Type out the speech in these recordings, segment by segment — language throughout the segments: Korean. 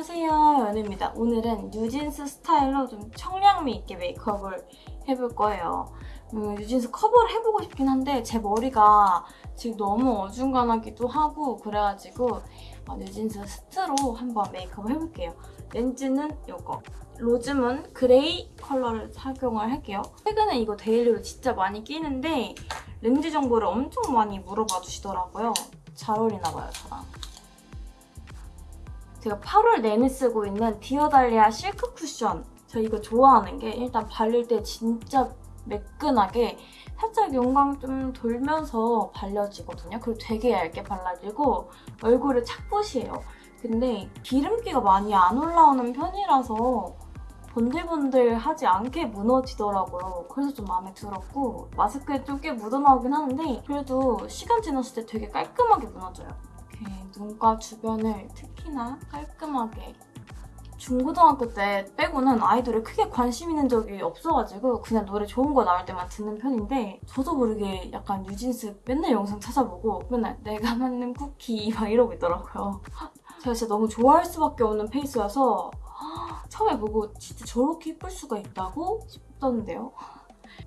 안녕하세요 연우입니다. 오늘은 뉴진스 스타일로 좀 청량미 있게 메이크업을 해볼 거예요. 음, 뉴진스 커버를 해보고 싶긴 한데 제 머리가 지금 너무 어중간하기도 하고 그래가지고 어, 뉴진스 스타일로 한번 메이크업을 해볼게요. 렌즈는 이거 로즈문 그레이 컬러를 착용을 할게요. 최근에 이거 daily로 진짜 많이 끼는데 렌즈 정보를 엄청 많이 물어봐 주시더라고요. 잘 어울리나 봐요 저랑 제가 8월 내내 쓰고 있는 디어달리아 실크 쿠션 저 이거 좋아하는 게 일단 바를 때 진짜 매끈하게 살짝 용광 좀 돌면서 발려지거든요. 그리고 되게 얇게 발라지고 얼굴을 착붙이에요. 근데 기름기가 많이 안 올라오는 편이라서 번들번들하지 않게 무너지더라고요. 그래서 좀 마음에 들었고 마스크에 좀 꽤 묻어나오긴 하는데 그래도 시간 지났을 때 되게 깔끔하게 무너져요. 이렇게 눈가 주변을 특히나 깔끔하게 중고등학교 때 빼고는 아이돌에 크게 관심 있는 적이 없어가지고 그냥 노래 좋은 거 나올 때만 듣는 편인데 저도 모르게 약간 뉴진스 맨날 영상 찾아보고 맨날 내가 만든 쿠키 막 이러고 있더라고요. 제가 진짜 너무 좋아할 수밖에 없는 페이스여서 처음에 보고 진짜 저렇게 예쁠 수가 있다고 싶던데요.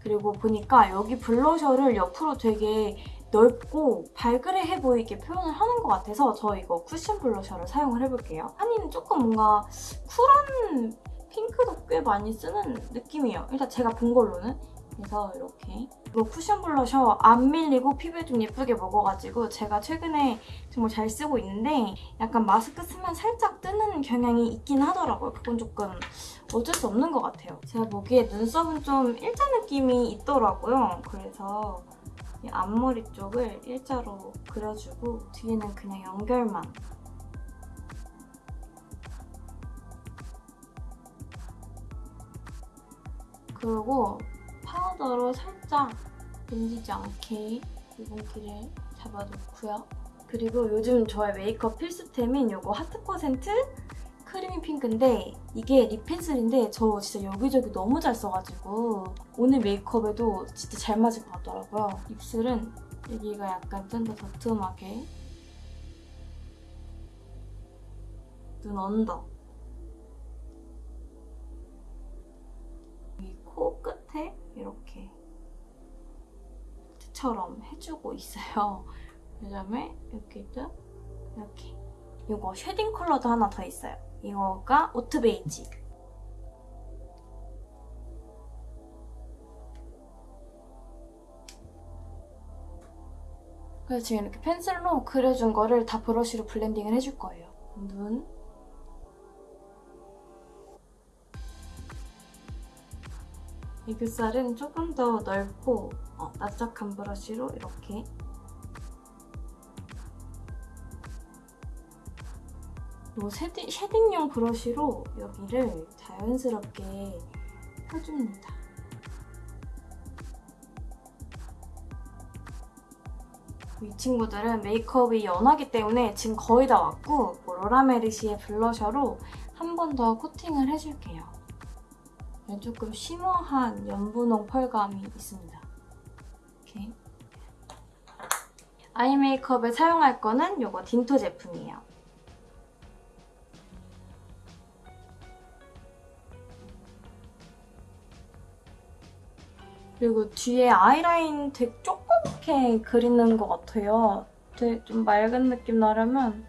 그리고 보니까 여기 블러셔를 옆으로 되게 넓고 발그레해 보이게 표현을 하는 것 같아서 저 이거 쿠션 블러셔를 사용을 해볼게요. 한이는 조금 뭔가 쿨한 핑크도 꽤 많이 쓰는 느낌이에요. 일단 제가 본 걸로는. 그래서 이렇게 이거 쿠션 블러셔 안 밀리고 피부에 좀 예쁘게 먹어가지고 제가 최근에 정말 잘 쓰고 있는데 약간 마스크 쓰면 살짝 뜨는 경향이 있긴 하더라고요. 그건 조금 어쩔 수 없는 것 같아요. 제가 보기에 눈썹은 좀 일자 느낌이 있더라고요. 그래서 이 앞머리 쪽을 일자로 그려주고 뒤에는 그냥 연결만 그리고 파우더로 살짝 번지지 않게 유분기를 잡아놓고요. 그리고 요즘 저의 메이크업 필수템인 이거 하트 퍼센트 크리미 핑크인데 이게 lip pencil인데 저 진짜 여기저기 너무 잘 써가지고 오늘 메이크업에도 진짜 잘 맞을 것 같더라고요. 입술은 여기가 약간 좀 더 도톰하게 눈 under 이코 끝에 이렇게 처럼 해주고 있어요. 그 다음에 여기도 이렇게 이거 shading 컬러도 하나 더 있어요. 이거가 오트 베이지. 그래서 지금 이렇게 펜슬로 그려준 거를 다 브러쉬로 블렌딩을 해줄 거예요. 눈. 애교살은 조금 더 넓고 어, 납작한 브러쉬로 이렇게 이 shading, shading용 브러쉬로 여기를 자연스럽게 펴줍니다. 이 친구들은 메이크업이 연하기 때문에 지금 거의 다 왔고 뭐 로라메르시의 블러셔로 한 번 더 코팅을 해줄게요. 조금 쉬머한 연분홍 펄감이 있습니다. 이렇게 아이 메이크업에 사용할 거는 이거 딘토 제품이에요. 그리고 뒤에 아이라인 되게 조그맣게 그리는 것 같아요. 되게 좀 맑은 느낌 나려면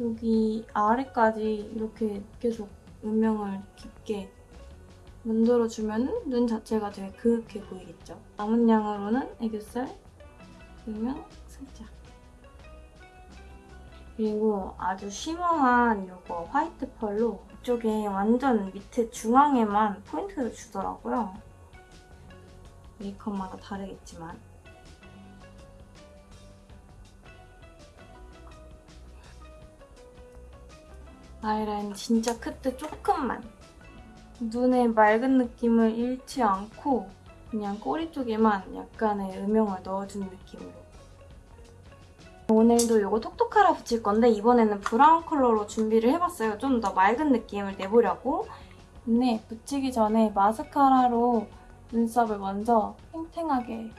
여기 아래까지 이렇게 계속 음영을 깊게 만들어주면 눈 자체가 되게 그윽해 보이겠죠? 남은 양으로는 애교살, 음영 살짝 그리고 아주 쉬머한 이거 화이트 펄로 이쪽에 완전 밑에 중앙에만 포인트를 주더라고요. 메이크업마다 다르겠지만. 아이라인 진짜 끝에 조금만. 눈에 맑은 느낌을 잃지 않고 그냥 꼬리 쪽에만 약간의 음영을 넣어주는 느낌으로 오늘도 이거 톡톡하라 붙일 건데 이번에는 브라운 컬러로 준비를 해봤어요. 좀 더 맑은 느낌을 내보려고 근데 붙이기 전에 마스카라로 눈썹을 먼저 탱탱하게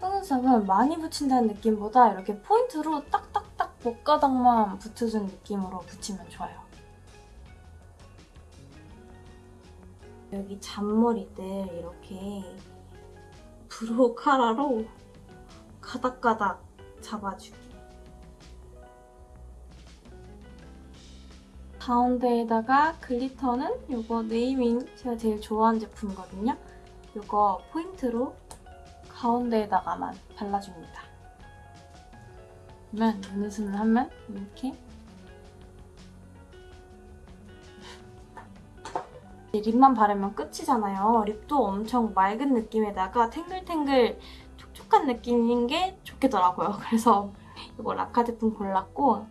속눈썹은 많이 붙인다는 느낌보다 이렇게 포인트로 딱딱딱 몇 가닥만 붙여준 느낌으로 붙이면 좋아요. 여기 잔머리들 이렇게 brow cara로 가닥가닥 잡아주기. 가운데에다가 glitter는 이거 네이밍 제가 제일 좋아하는 제품이거든요. 이거 포인트로 가운데에다가만 발라줍니다. 그러면 눈웃음을 하면 이렇게 립만 바르면 끝이잖아요. 립도 엄청 맑은 느낌에다가 탱글탱글 촉촉한 느낌인 게 좋겠더라고요. 그래서 이거 라카 제품 골랐고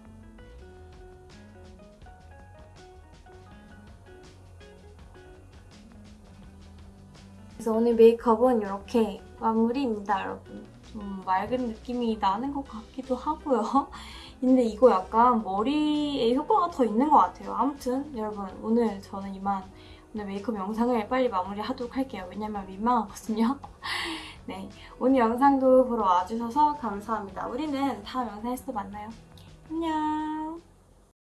그래서 오늘 메이크업은 이렇게 마무리입니다, 여러분. 좀 맑은 느낌이 나는 것 같기도 하고요. 근데 이거 약간 머리에 효과가 더 있는 것 같아요. 아무튼 여러분 오늘 저는 이만 오늘 메이크업 영상을 빨리 마무리하도록 할게요. 왜냐면 민망하거든요. 네, 오늘 영상도 보러 와주셔서 감사합니다. 우리는 다음 영상에서 또 만나요. 안녕.